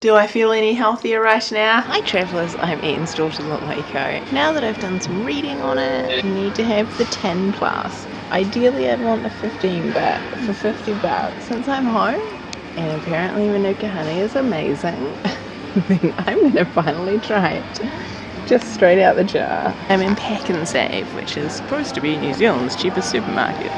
Do I feel any healthier right now? Hi travellers, I'm Ian's daughter Waco. Now that I've done some reading on it, I need to have the 10 plus. Ideally I'd want the 15 but for 50 bucks. Since I'm home and apparently Manuka honey is amazing, then I'm gonna finally try it. Just straight out the jar. I'm in Pack and Pak'nSave, which is supposed to be New Zealand's cheapest supermarket.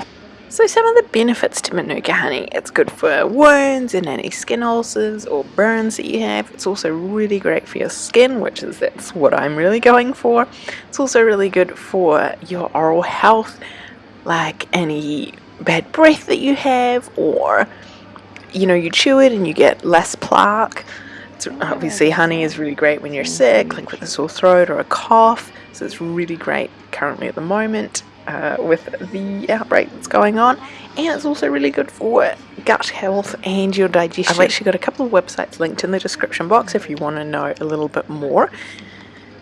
So some of the benefits to Manuka honey, it's good for wounds and any skin ulcers or burns that you have. It's also really great for your skin, which is that's what I'm really going for. It's also really good for your oral health, like any bad breath that you have or you know you chew it and you get less plaque. It's, oh, obviously honey is really great when you're sick, like with a sore throat or a cough. So it's really great currently at the moment uh, with the outbreak that's going on and it's also really good for gut health and your digestion. I've actually got a couple of websites linked in the description box if you want to know a little bit more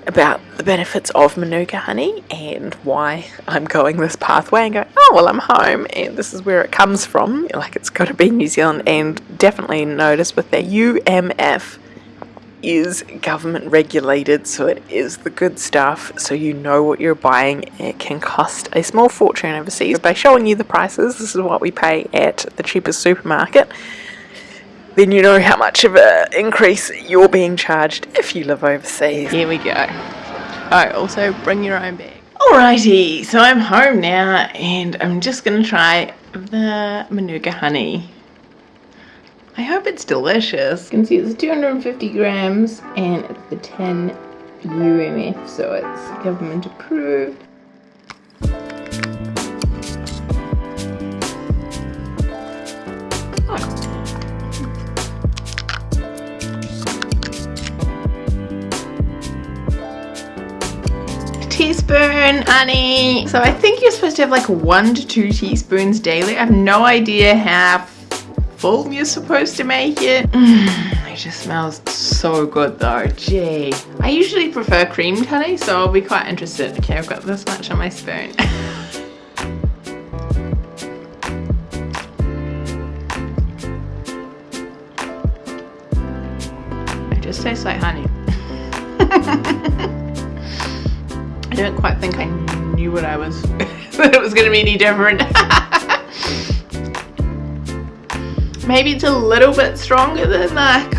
about the benefits of Manuka honey and why I'm going this pathway and going, oh well I'm home and this is where it comes from, like it's got to be New Zealand and definitely notice with their UMF is government regulated so it is the good stuff so you know what you're buying. It can cost a small fortune overseas by showing you the prices. This is what we pay at the cheapest supermarket. Then you know how much of an increase you're being charged if you live overseas. Here we go. Alright also bring your own bag. Alrighty so I'm home now and I'm just gonna try the Manuka honey I hope it's delicious. You can see it's 250 grams and it's the 10 UMF, so it's government approved. teaspoon honey so I think you're supposed to have like one to two teaspoons daily I have no idea how full you're supposed to make it. Mm, it just smells so good though, gee. I usually prefer creamed honey, so I'll be quite interested. Okay, I've got this much on my spoon. it just tastes like honey. I don't quite think I knew what I was, that it was going to be any different. Maybe it's a little bit stronger than that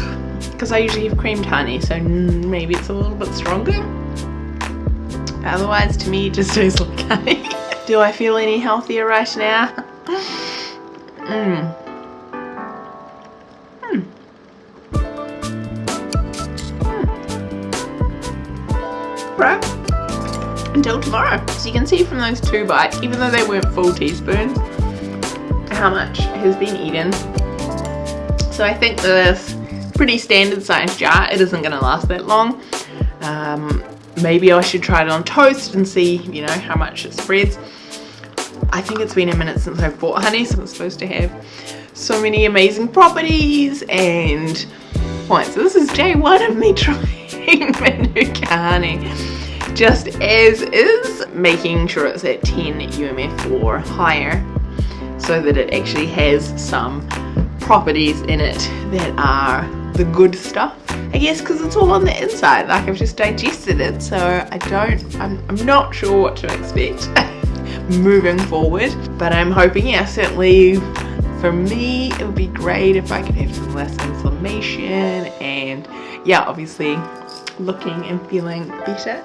because I usually have creamed honey, so maybe it's a little bit stronger. Otherwise, to me, it just tastes like honey. Do I feel any healthier right now? Mmm. Mm. Right. Until tomorrow. So you can see from those two bites, even though they weren't full teaspoons, how much has been eaten so I think this pretty standard size jar, it isn't going to last that long. Um, maybe I should try it on toast and see, you know, how much it spreads. I think it's been a minute since I've bought honey, so it's supposed to have so many amazing properties and right, so this is day one of me trying Manuka honey. Just as is, making sure it's at 10 UMF or higher so that it actually has some properties in it that are the good stuff I guess because it's all on the inside like I've just digested it so I don't I'm, I'm not sure what to expect moving forward but I'm hoping yeah certainly for me it would be great if I could have some less inflammation and yeah obviously looking and feeling better.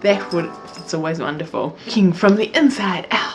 That would it's always wonderful. Looking from the inside out